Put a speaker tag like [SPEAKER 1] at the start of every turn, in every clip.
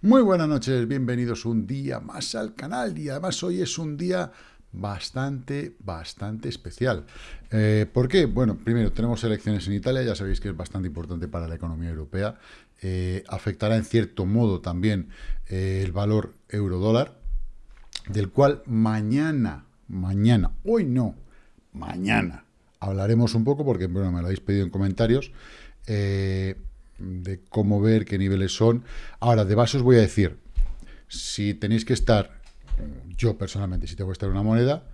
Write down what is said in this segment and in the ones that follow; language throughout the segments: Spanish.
[SPEAKER 1] Muy buenas noches, bienvenidos un día más al canal y además hoy es un día bastante, bastante especial. Eh, ¿Por qué? Bueno, primero tenemos elecciones en Italia, ya sabéis que es bastante importante para la economía europea. Eh, afectará en cierto modo también eh, el valor euro-dólar, del cual mañana, mañana, hoy no, mañana hablaremos un poco porque bueno, me lo habéis pedido en comentarios de cómo ver, qué niveles son. Ahora, de base os voy a decir, si tenéis que estar, yo personalmente, si tengo que estar en una moneda,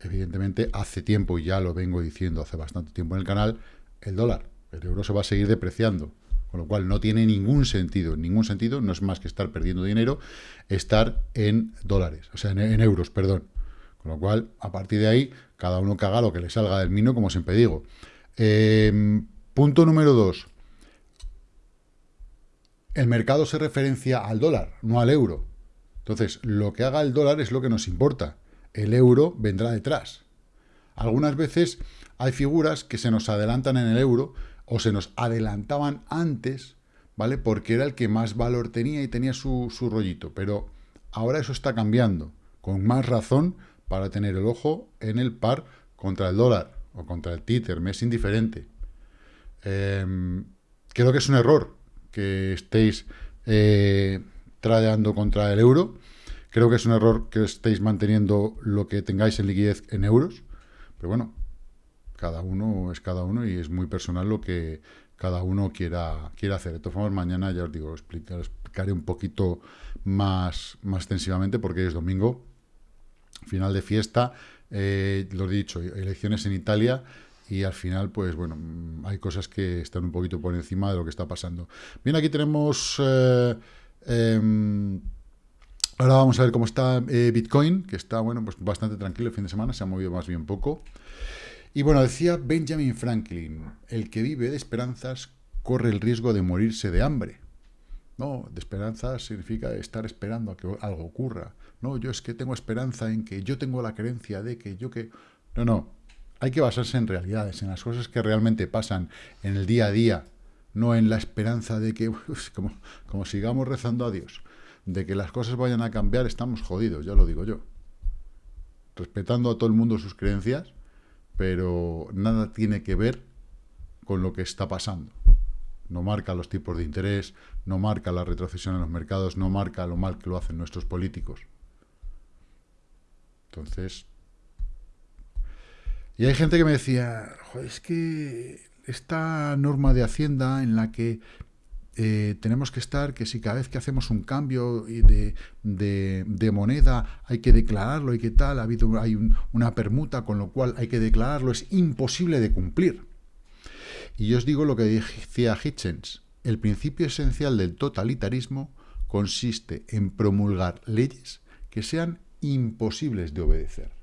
[SPEAKER 1] evidentemente hace tiempo, y ya lo vengo diciendo hace bastante tiempo en el canal, el dólar, el euro se va a seguir depreciando. Con lo cual no tiene ningún sentido, ningún sentido, no es más que estar perdiendo dinero, estar en dólares, o sea, en, euros, perdón. Con lo cual, a partir de ahí, cada uno que haga lo que le salga del mino, como siempre digo. Eh, punto número dos, el mercado se referencia al dólar, no al euro. Entonces, lo que haga el dólar es lo que nos importa. El euro vendrá detrás. Algunas veces hay figuras que se nos adelantan en el euro o se nos adelantaban antes, ¿vale? Porque era el que más valor tenía y tenía su, su rollito. Pero ahora eso está cambiando, con más razón para tener el ojo en el par contra el dólar o contra el títer, me es indiferente. Em, creo que es un error que estéis eh, tradeando contra el euro. Creo que es un error que estéis manteniendo lo que tengáis en liquidez en euros. Pero bueno, cada uno es cada uno y es muy personal lo que cada uno quiera, quiera hacer. De todas formas, mañana ya os digo, explicaré un poquito más, más extensivamente porque es domingo, final de fiesta. Eh, lo he dicho, elecciones en Italia y al final, pues bueno, mm, hay cosas que están un poquito por encima de lo que está pasando. Bien, aquí tenemos... Eh, em, ahora vamos a ver cómo está eh, Bitcoin, que está, bueno, pues bastante tranquilo el fin de semana, se ha movido más bien poco. Y bueno, decía Benjamin Franklin, el que vive de esperanzas corre el riesgo de morirse de hambre. No, de esperanzas significa estar esperando a que algo ocurra. No, yo es que tengo esperanza en que yo tengo la creencia de que yo que... No, no, hay que basarse en realidades, en las cosas que realmente pasan en el día a día, no en la esperanza de que, como, como sigamos rezando a Dios, de que las cosas vayan a cambiar, estamos jodidos, ya lo digo yo. Respetando a todo el mundo sus creencias, pero nada tiene que ver con lo que está pasando. No marca los tipos de interés, no marca la retrocesión en los mercados, no marca lo mal que lo hacen nuestros políticos. Entonces, y hay gente que me decía, es que esta norma de Hacienda en la que eh, tenemos que estar, que si cada vez que hacemos un cambio de, de, moneda hay que declararlo y que tal, ha habido hay una permuta, con lo cual hay que declararlo, es imposible de cumplir. Y yo os digo lo que decía Hitchens, el principio esencial del totalitarismo consiste en promulgar leyes que sean imposibles de obedecer.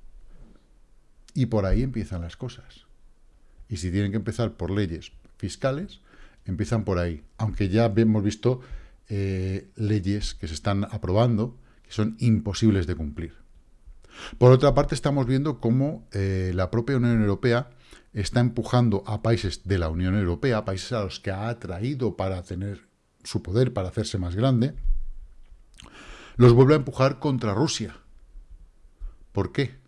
[SPEAKER 1] Y por ahí empiezan las cosas. Y si tienen que empezar por leyes fiscales, empiezan por ahí. Aunque ya hemos visto eh, leyes que se están aprobando que son imposibles de cumplir. Por otra parte, estamos viendo cómo eh, la propia Unión Europea está empujando a países de la Unión Europea, países a los que ha atraído para tener su poder, para hacerse más grande, los vuelve a empujar contra Rusia. ¿Por qué?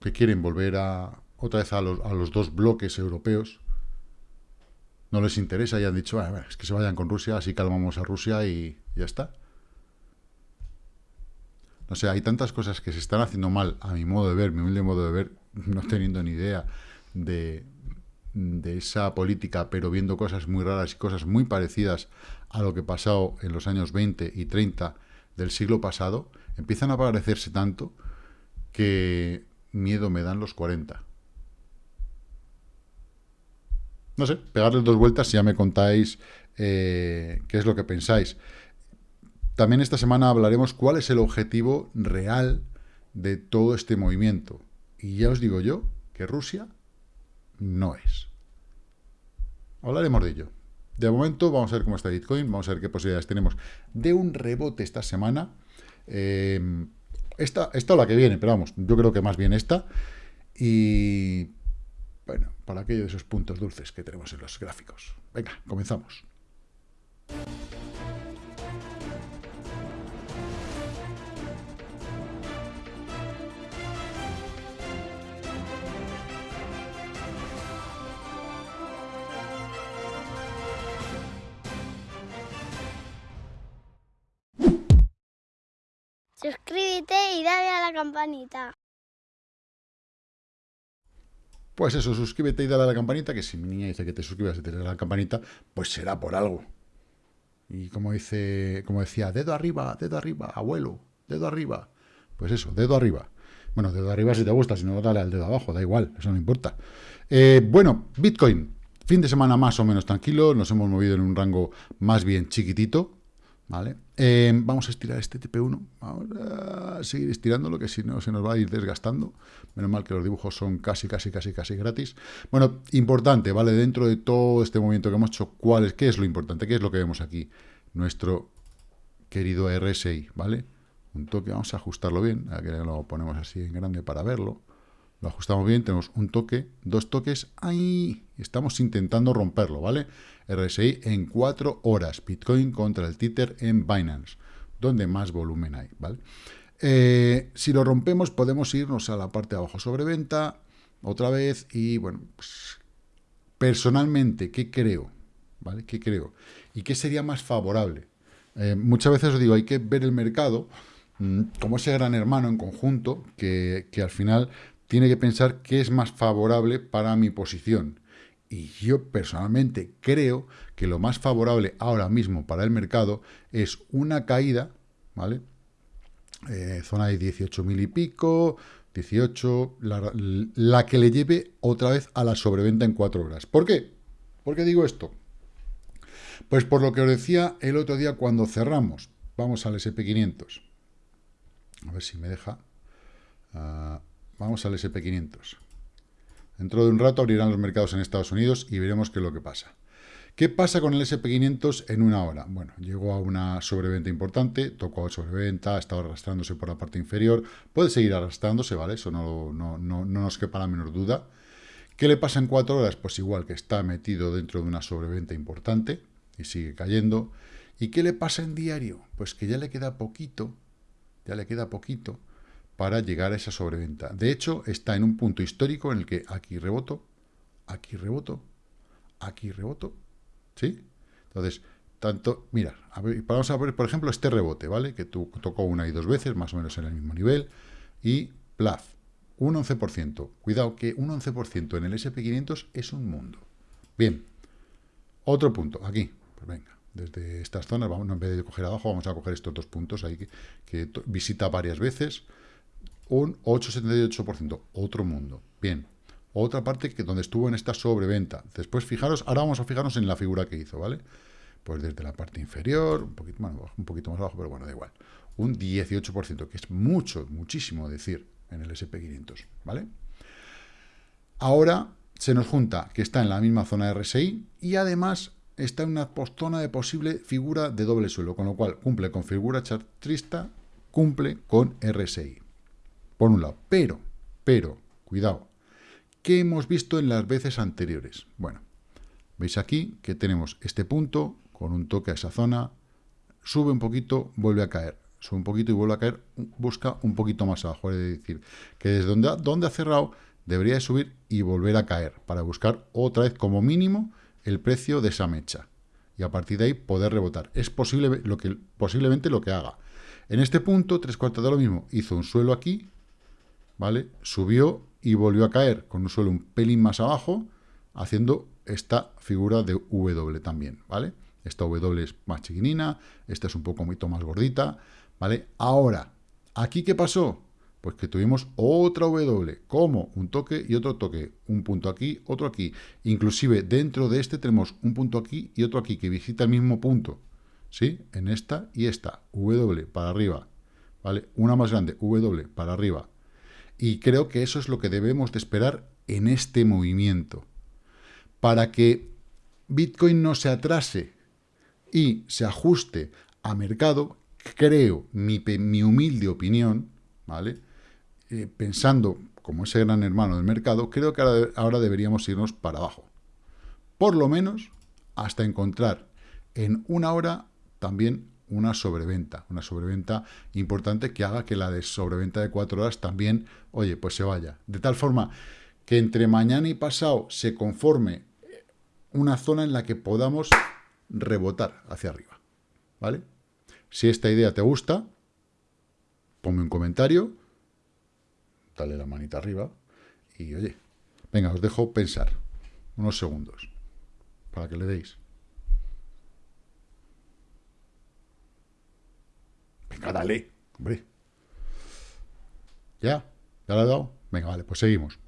[SPEAKER 1] Que quieren volver a otra vez a los, dos bloques europeos, no les interesa y han dicho, ah, es que se vayan con Rusia, así calmamos a Rusia y ya está. No sé, hay tantas cosas que se están haciendo mal, a mi modo de ver, mi humilde modo de ver, no teniendo ni idea de, de esa política, pero viendo cosas muy raras y cosas muy parecidas a lo que pasó en los años 20 y 30 del siglo pasado, empiezan a parecerse tanto que miedo me dan los 40. No sé, pegarles dos vueltas y ya me contáis eh, qué es lo que pensáis. También esta semana hablaremos cuál es el objetivo real de todo este movimiento. Y ya os digo yo que Rusia no es. Hablaremos de ello. De momento vamos a ver cómo está Bitcoin, vamos a ver qué posibilidades tenemos de un rebote esta semana. Eh, esta, esta o la que viene, pero vamos, yo creo que más bien esta. Y bueno, para aquello de esos puntos dulces que tenemos en los gráficos. Venga, comenzamos.
[SPEAKER 2] Suscríbete y dale a la campanita.
[SPEAKER 1] Pues eso, suscríbete y dale a la campanita, que si mi niña dice que te suscribas y te dale a la campanita, pues será por algo. Y como dice, como decía, dedo arriba, dedo arriba, abuelo, dedo arriba. Pues eso, dedo arriba. Bueno, dedo arriba si te gusta, si no, dale al dedo abajo, da igual, eso no importa. Eh, bueno, Bitcoin, fin de semana más o menos tranquilo, nos hemos movido en un rango más bien chiquitito, ¿vale? Eh, vamos a estirar este TP1, vamos a seguir estirándolo, que si no se nos va a ir desgastando. Menos mal que los dibujos son casi, casi, casi, casi gratis. Bueno, importante, ¿vale? Dentro de todo este movimiento que hemos hecho, ¿cuál es, ¿qué es lo importante? ¿Qué es lo que vemos aquí? Nuestro querido RSI, ¿vale? Un toque, vamos a ajustarlo bien, aquí lo ponemos así en grande para verlo. Lo ajustamos bien, tenemos un toque, dos toques, ahí, estamos intentando romperlo, ¿vale? RSI en 4 horas, Bitcoin contra el Tether en Binance, donde más volumen hay, ¿vale? Eh, si lo rompemos podemos irnos a la parte de abajo sobre venta, otra vez, y bueno, pues, personalmente, ¿qué creo? ¿Vale? ¿Qué creo? ¿Y qué sería más favorable? Eh, muchas veces os digo, hay que ver el mercado mm, como ese gran hermano en conjunto, que, que al final tiene que pensar qué es más favorable para mi posición. Y yo personalmente creo que lo más favorable ahora mismo para el mercado es una caída, ¿vale? Eh, zona de 18.000 y pico, 18, la, que le lleve otra vez a la sobreventa en 4 horas. ¿Por qué? ¿Por qué digo esto? Pues por lo que os decía el otro día cuando cerramos. Vamos al SP500. A ver si me deja. Ah, vamos al SP500. Dentro de un rato abrirán los mercados en Estados Unidos y veremos qué es lo que pasa. ¿Qué pasa con el SP500 en una hora? Bueno, llegó a una sobreventa importante, tocó a sobreventa, ha estado arrastrándose por la parte inferior, puede seguir arrastrándose, ¿vale? Eso no, no, no, no nos quepa la menor duda. ¿Qué le pasa en cuatro horas? Pues igual que está metido dentro de una sobreventa importante y sigue cayendo. ¿Y qué le pasa en diario? Pues que ya le queda poquito, ya le queda poquito para llegar a esa sobreventa. De hecho, está en un punto histórico en el que aquí reboto, aquí reboto, aquí reboto, ¿sí? Entonces, tanto, mira, vamos a ver, por ejemplo, este rebote, ¿vale? Que tú, tocó una y dos veces, más o menos en el mismo nivel, y plaf, un 11%. Cuidado que un 11% en el SP500 es un mundo. Bien, otro punto, aquí, pues venga, desde estas zonas, vamos, en vez de coger abajo, vamos a coger estos dos puntos ahí que, que visita varias veces, un 8,78%, otro mundo. Bien, otra parte que donde estuvo en esta sobreventa. Después, fijaros, ahora vamos a fijarnos en la figura que hizo, ¿vale? Pues desde la parte inferior, un poquito, más abajo, pero bueno, da igual. Un 18%, que es mucho, muchísimo decir en el SP500, ¿vale? Ahora se nos junta que está en la misma zona de RSI y además está en una zona de posible figura de doble suelo, con lo cual cumple con figura chartrista, cumple con RSI por un lado. Pero, pero, cuidado, ¿qué hemos visto en las veces anteriores? Bueno, veis aquí que tenemos este punto con un toque a esa zona, sube un poquito, vuelve a caer, sube un poquito y vuelve a caer, busca un poquito más abajo, es decir, que desde donde ha, cerrado debería de subir y volver a caer, para buscar otra vez como mínimo el precio de esa mecha, y a partir de ahí poder rebotar. Es posible lo que, posiblemente lo que haga. En este punto, tres cuartos de lo mismo, hizo un suelo aquí, ¿vale? Subió y volvió a caer con un suelo un pelín más abajo, haciendo esta figura de W también, ¿vale? Esta W es más chiquinina, esta es un poco más gordita, ¿vale? Ahora, ¿aquí qué pasó? Pues que tuvimos otra W, como un toque y otro toque, un punto aquí, otro aquí. Inclusive dentro de este tenemos un punto aquí y otro aquí, que visita el mismo punto, ¿sí? En esta y esta, W para arriba, ¿vale? Una más grande, W para arriba, y creo que eso es lo que debemos de esperar en este movimiento. Para que Bitcoin no se atrase y se ajuste a mercado, creo, mi, humilde opinión, ¿vale? Eh, pensando como ese gran hermano del mercado, creo que ahora, deberíamos irnos para abajo. Por lo menos hasta encontrar en una hora también una sobreventa, una sobreventa importante que haga que la de sobreventa de cuatro horas también, oye, pues se vaya. De tal forma que entre mañana y pasado se conforme una zona en la que podamos rebotar hacia arriba, ¿vale? Si esta idea te gusta, ponme un comentario, dale la manita arriba y, oye, venga, os dejo pensar unos segundos para que le deis. Venga, dale, hombre. ¿Ya? ¿Ya lo he dado? Venga, vale, pues seguimos.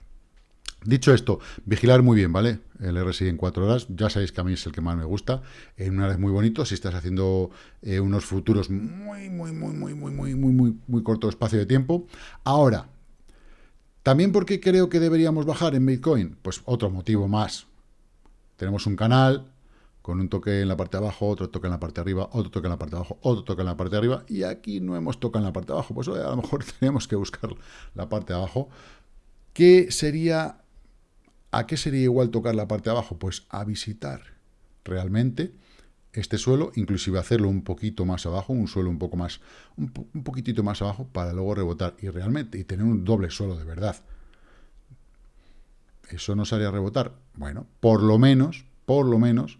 [SPEAKER 1] Dicho esto, vigilar muy bien, ¿vale? El RSI en cuatro horas, ya sabéis que a mí es el que más me gusta. En una vez muy bonito, si estás haciendo eh, unos futuros muy, muy, muy, muy, muy, muy, muy, muy, muy corto espacio de tiempo. Ahora, también porque creo que deberíamos bajar en Bitcoin, pues otro motivo más. Tenemos un canal con un toque en la parte de abajo, otro toque en la parte de arriba, otro toque en la parte de abajo, otro toque en la parte de arriba, y aquí no hemos tocado en la parte de abajo, pues a lo mejor tenemos que buscar la parte de abajo. ¿Qué sería ¿A qué sería igual tocar la parte de abajo? Pues a visitar realmente este suelo, inclusive hacerlo un poquito más abajo, un suelo un poco más, un, poquitito más abajo, para luego rebotar y realmente, y tener un doble suelo de verdad. ¿Eso nos haría rebotar? Bueno, por lo menos, por lo menos,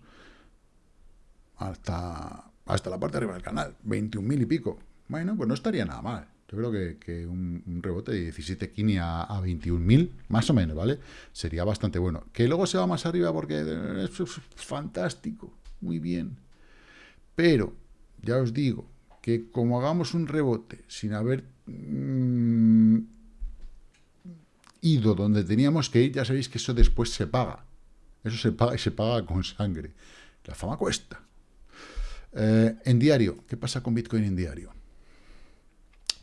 [SPEAKER 1] hasta, hasta la parte de arriba del canal, 21.000 y pico. Bueno, pues no estaría nada mal. Yo creo que, un, rebote de 17 Kini a, a 21.000, más o menos, ¿vale? Sería bastante bueno. Que luego se va más arriba porque es, fantástico, muy bien. Pero, ya os digo, que como hagamos un rebote sin haber mm, ido donde teníamos que ir, ya sabéis que eso después se paga. Eso se paga y se paga con sangre. La fama cuesta. Eh, en diario, ¿qué pasa con Bitcoin en diario?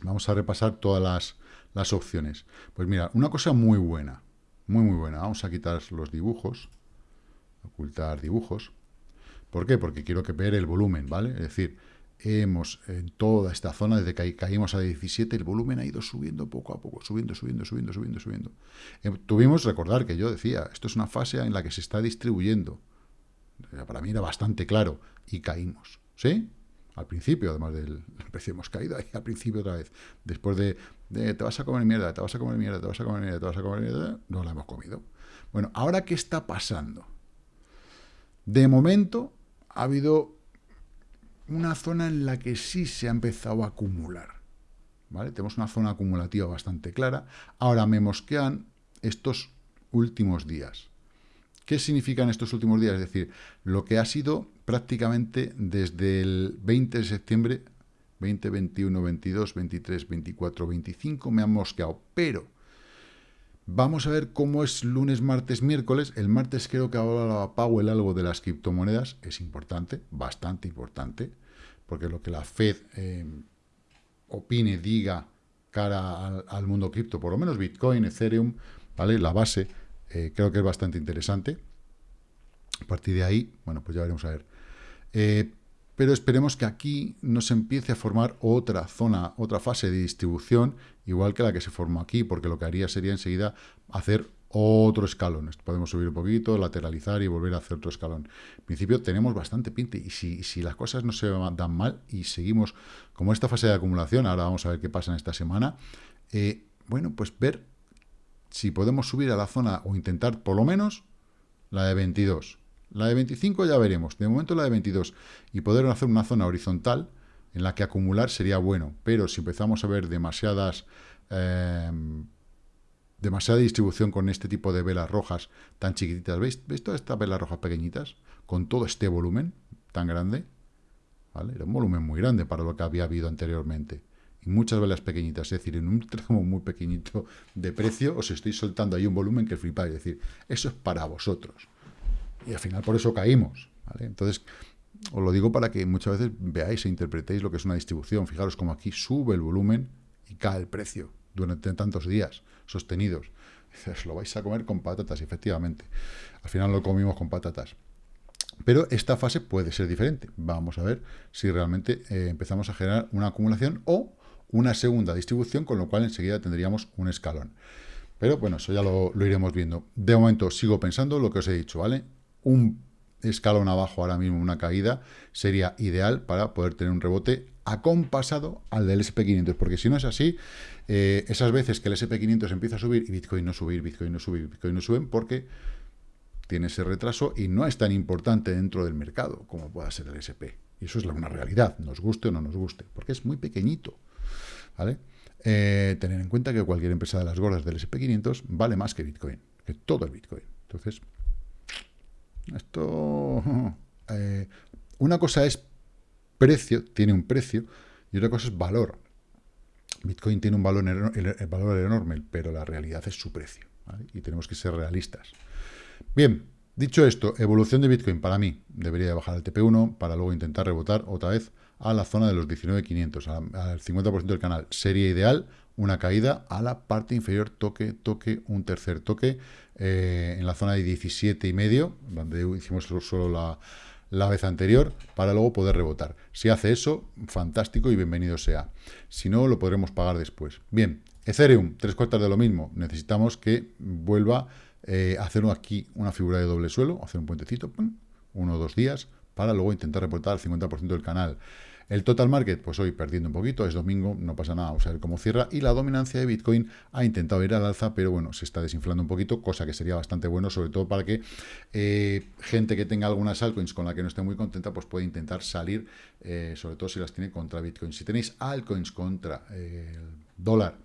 [SPEAKER 1] Vamos a repasar todas las, opciones. Pues mira, una cosa muy buena, muy muy buena. Vamos a quitar los dibujos, ocultar dibujos. ¿Por qué? Porque quiero que ver el volumen, ¿vale? Es decir, hemos en toda esta zona, desde que caímos a 17, el volumen ha ido subiendo poco a poco, subiendo, subiendo, subiendo, subiendo, subiendo. Eh, tuvimos, recordar que yo decía, esto es una fase en la que se está distribuyendo. Para mí era bastante claro, y caímos, ¿sí? al principio, además del precio hemos caído ahí al principio otra vez, después de, te vas a comer mierda, te vas a comer mierda, te vas a comer mierda, te vas a comer mierda, no la hemos comido. Bueno, ahora ¿qué está pasando? De momento ha habido una zona en la que sí se ha empezado a acumular. ¿Vale? Tenemos una zona acumulativa bastante clara. Ahora me mosquean estos últimos días. ¿Qué significan estos últimos días? Es decir, lo que ha sido prácticamente desde el 20 de septiembre, 20, 21, 22, 23, 24, 25, me han mosqueado. Pero vamos a ver cómo es lunes, martes, miércoles. El martes creo que ahora Powell algo de las criptomonedas. Es importante, bastante importante, porque lo que la Fed eh, opine, diga cara al, mundo cripto, por lo menos Bitcoin, Ethereum, ¿vale? La base eh, creo que es bastante interesante. A partir de ahí, bueno, pues ya veremos a ver. Eh, pero esperemos que aquí no se empiece a formar otra zona, otra fase de distribución, igual que la que se formó aquí, porque lo que haría sería enseguida hacer otro escalón. Podemos subir un poquito, lateralizar y volver a hacer otro escalón. En principio tenemos bastante pinte, y si, si las cosas no se dan mal y seguimos como esta fase de acumulación, ahora vamos a ver qué pasa en esta semana, eh, bueno, pues ver si podemos subir a la zona o intentar por lo menos la de 22. La de 25 ya veremos, de momento la de 22. Y poder hacer una zona horizontal en la que acumular sería bueno, pero si empezamos a ver demasiadas... Eh, demasiada distribución con este tipo de velas rojas tan chiquititas. ¿Veis, ¿Veis todas estas velas rojas pequeñitas? Con todo este volumen tan grande. ¿Vale? Era un volumen muy grande para lo que había habido anteriormente y muchas velas pequeñitas, es decir, en un tramo muy pequeñito de precio os estoy soltando ahí un volumen que flipáis, es decir, eso es para vosotros. Y al final por eso caímos, Entonces, os lo digo para que muchas veces veáis e interpretéis lo que es una distribución. Fijaros como aquí sube el volumen y cae el precio durante tantos días sostenidos. Os lo vais a comer con patatas, efectivamente. Al final lo comimos con patatas. Pero esta fase puede ser diferente. Vamos a ver si realmente eh, empezamos a generar una acumulación o una segunda distribución, con lo cual enseguida tendríamos un escalón. Pero bueno, eso ya lo, iremos viendo. De momento sigo pensando lo que os he dicho, ¿vale? Un escalón abajo ahora mismo, una caída, sería ideal para poder tener un rebote acompasado al del SP500, porque si no es así, eh, esas veces que el SP500 empieza a subir y Bitcoin no subir, Bitcoin no subir, Bitcoin no suben, porque tiene ese retraso y no es tan importante dentro del mercado como pueda ser el SP. Y eso es una realidad, nos guste o no nos guste, porque es muy pequeñito. ¿Vale? Eh, tener en cuenta que cualquier empresa de las gordas del SP500 vale más que Bitcoin, que todo el Bitcoin. Entonces, esto... Eh, una cosa es precio, tiene un precio, y otra cosa es valor. Bitcoin tiene un valor, el valor enorme, pero la realidad es su precio. Y tenemos que ser realistas. Bien, dicho esto, evolución de Bitcoin para mí debería bajar al TP1 para luego intentar rebotar otra vez a la zona de los 19.500, al 50% del canal. Sería ideal una caída a la parte inferior, toque, toque, un tercer toque, eh, en la zona de 17,5, donde hicimos solo la, la vez anterior, para luego poder rebotar. Si hace eso, fantástico y bienvenido sea. Si no, lo podremos pagar después. Bien, Ethereum, tres cuartas de lo mismo. Necesitamos que vuelva eh, hacer aquí una figura de doble suelo, hacer un puentecito, uno o dos días, para luego intentar reportar al 50% del canal. El total market, pues hoy perdiendo un poquito, es domingo, no pasa nada, vamos a ver cómo cierra. Y la dominancia de Bitcoin ha intentado ir al alza, pero bueno, se está desinflando un poquito, cosa que sería bastante bueno, sobre todo para que eh, gente que tenga algunas altcoins con la que no esté muy contenta, pues puede intentar salir, eh, sobre todo si las tiene contra Bitcoin. Si tenéis altcoins contra el dólar,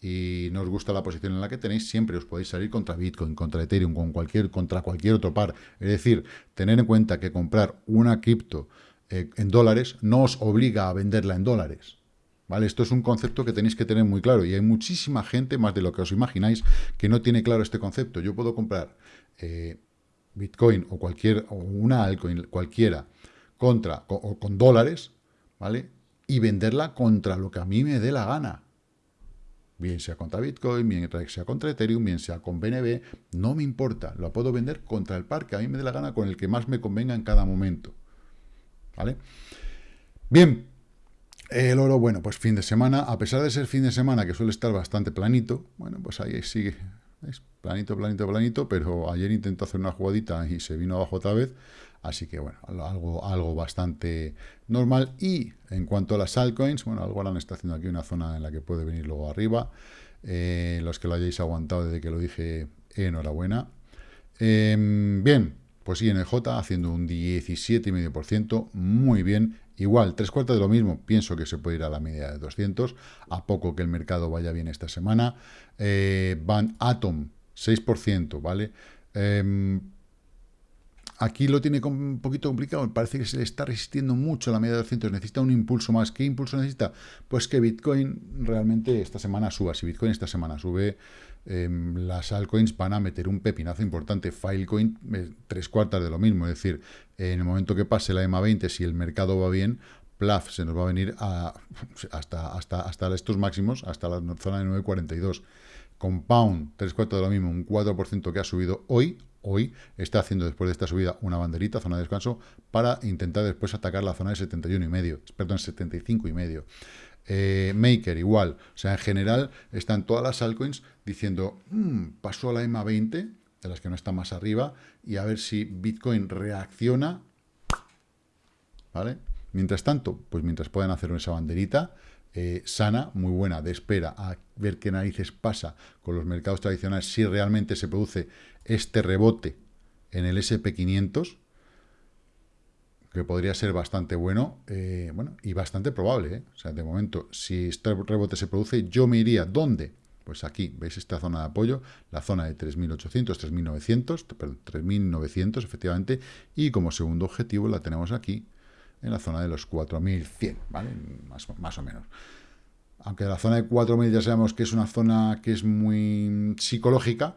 [SPEAKER 1] y no os gusta la posición en la que tenéis, siempre os podéis salir contra Bitcoin, contra Ethereum, con cualquier, contra cualquier otro par. Es decir, tener en cuenta que comprar una cripto eh, en dólares no os obliga a venderla en dólares. ¿Vale? Esto es un concepto que tenéis que tener muy claro y hay muchísima gente, más de lo que os imagináis, que no tiene claro este concepto. Yo puedo comprar eh, Bitcoin o cualquier o una altcoin cualquiera contra o con dólares, ¿vale? Y venderla contra lo que a mí me dé la gana bien sea contra Bitcoin, bien sea contra Ethereum, bien sea con BNB, no me importa, lo puedo vender contra el par que a mí me dé la gana, con el que más me convenga en cada momento. ¿Vale? Bien, el oro, bueno, pues fin de semana, a pesar de ser fin de semana, que suele estar bastante planito, bueno, pues ahí sigue, es planito, planito, planito, pero ayer intentó hacer una jugadita y se vino abajo otra vez, Así que, bueno, algo, algo bastante normal. Y en cuanto a las altcoins, bueno, Algorand está haciendo aquí una zona en la que puede venir luego arriba. Eh, los que lo hayáis aguantado desde que lo dije, enhorabuena. Em, bien, pues INJ haciendo un 17,5%, muy bien. Igual, tres cuartos de lo mismo, pienso que se puede ir a la media de 200, a poco que el mercado vaya bien esta semana. Eh, Van Atom, 6%, ¿vale? Eh, Aquí lo tiene un poquito complicado, parece que se le está resistiendo mucho la media de 200, necesita un impulso más. ¿Qué impulso necesita? Pues que Bitcoin realmente esta semana suba. Si Bitcoin esta semana sube, em, las altcoins van a meter un pepinazo importante. Filecoin, eh, tres cuartas de lo mismo. Es decir, en el momento que pase la EMA 20, si el mercado va bien, plaf, se nos va a venir hasta, hasta, hasta estos máximos, hasta la zona de 9.42. Compound, tres cuartos de lo mismo, un 4% que ha subido hoy, hoy está haciendo después de esta subida una banderita, zona de descanso, para intentar después atacar la zona de 71 y medio, perdón, 75 y medio. Eh, Maker igual, o sea, en general están todas las altcoins diciendo, mm, pasó a la EMA 20, de las que no están más arriba, y a ver si Bitcoin reacciona, ¿vale? Mientras tanto, pues mientras puedan hacer esa banderita, eh, sana, muy buena, de espera a ver qué narices pasa con los mercados tradicionales, si realmente se produce este rebote en el SP500, que podría ser bastante bueno, eh, bueno y bastante probable. ¿eh? O sea, de momento, si este rebote se produce, yo me iría, ¿dónde? Pues aquí, ¿veis esta zona de apoyo? La zona de 3.800, 3.900, perdón, 3.900, efectivamente, y como segundo objetivo la tenemos aquí, en la zona de los 4.100, ¿vale? Más, más o menos. Aunque la zona de 4.000 ya sabemos que es una zona que es muy psicológica,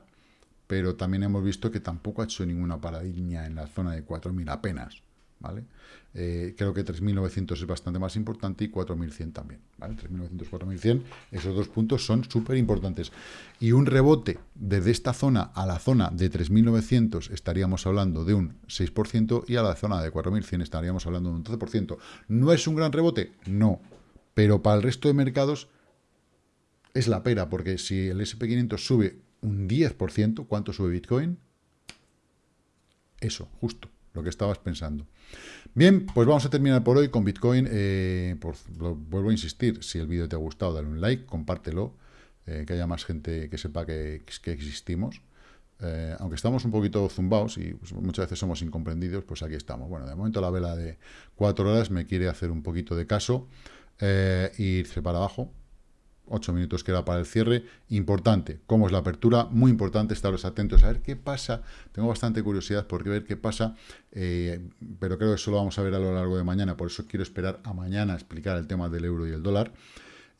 [SPEAKER 1] pero también hemos visto que tampoco ha hecho ninguna paradigma en la zona de 4.000 apenas. ¿Vale? Eh, creo que 3.900 es bastante más importante y 4.100 también, ¿vale? 3.900, 4.100, esos dos puntos son súper importantes. Y un rebote desde esta zona a la zona de 3.900 estaríamos hablando de un 6% y a la zona de 4.100 estaríamos hablando de un 12%. ¿No es un gran rebote? No, pero para el resto de mercados es la pera, porque si el SP500 sube un 10%, ¿cuánto sube Bitcoin? Eso, justo lo que estabas pensando. Bien, pues vamos a terminar por hoy con Bitcoin. Eh, por, vuelvo a insistir, si el vídeo te ha gustado, dale un like, compártelo, eh, que haya más gente que sepa que, que existimos. Eh, aunque estamos un poquito zumbados y pues, muchas veces somos incomprendidos, pues aquí estamos. Bueno, de momento la vela de cuatro horas me quiere hacer un poquito de caso e irse para abajo. Ocho minutos queda para el cierre. Importante, cómo es la apertura, muy importante estaros atentos a ver qué pasa. Tengo bastante curiosidad por ver qué pasa, eh, pero creo que eso lo vamos a ver a lo largo de mañana, por eso quiero esperar a mañana a explicar el tema del euro y el dólar.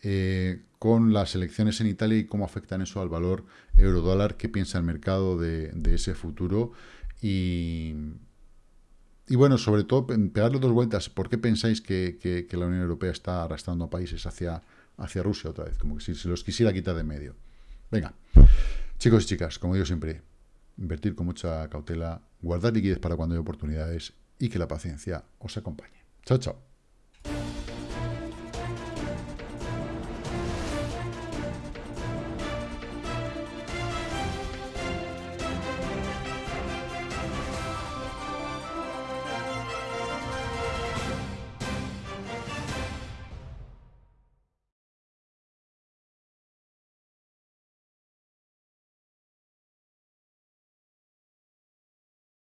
[SPEAKER 1] Eh, con las elecciones en Italia y cómo afectan eso al valor euro-dólar, qué piensa el mercado de, ese futuro y, y bueno, sobre todo, pegarle dos vueltas, ¿por qué pensáis que, la Unión Europea está arrastrando a países hacia, hacia Rusia otra vez? Como que si se los quisiera quitar de medio. Venga, chicos y chicas, como digo siempre, invertir con mucha cautela, guardar liquidez para cuando hay oportunidades y que la paciencia os acompañe. Chao, chao.